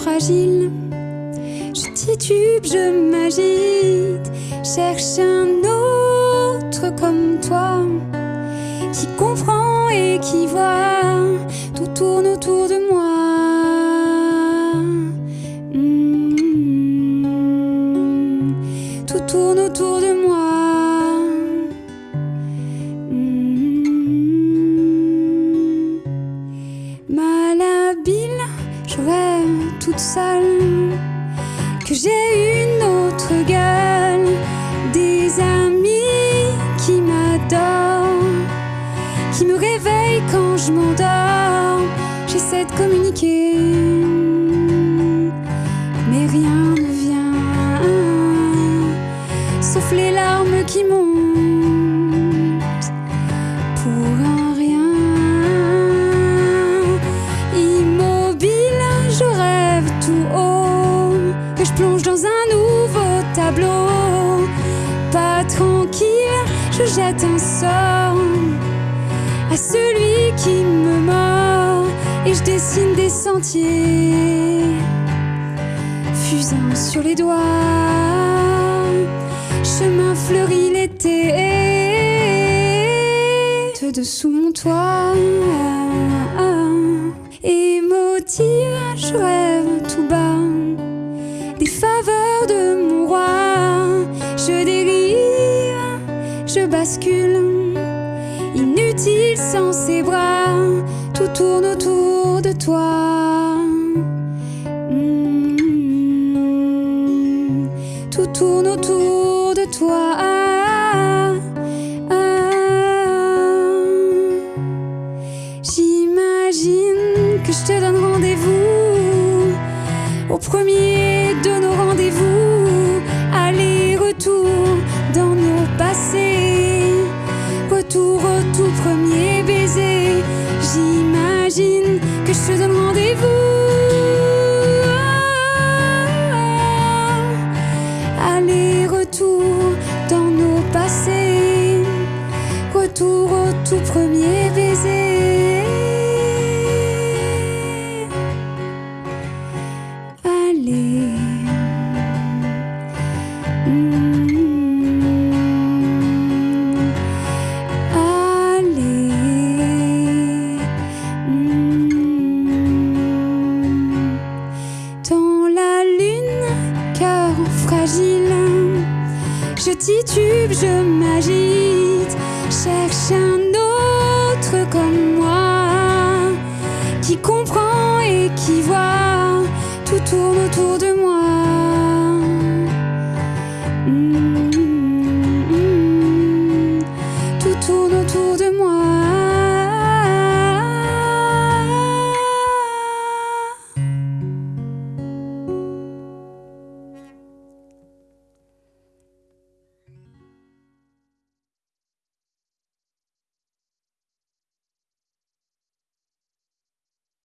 fragile. Je titube, je m'agite, cherche un autre comme toi qui comprend et qui voit. Tout tourne autour de moi. Mm. Tout tourne autour de moi. Que j'ai une autre gueule, des amis qui m'adorent, qui me réveillent quand je m'endors. J'essaie de communiquer, Pas tranquille, je jette un sort à celui qui me mord et je dessine des sentiers fusant sur les doigts. Chemin fleuri l'été dessous mon toit. Émotive, je rêve tout bas je bascule, inutile sans ses bras. Tout tourne autour de toi. Mm. Tout tourne autour de toi. J'imagine que je te donne rendez-vous au premier de nos rendez-vous. Donne rendez-vous. Aller-retour dans nos passés. Retour au tout premier je titube, je m'agite, cherche un autre comme moi qui comprend et qui voit. Tout tourne autour de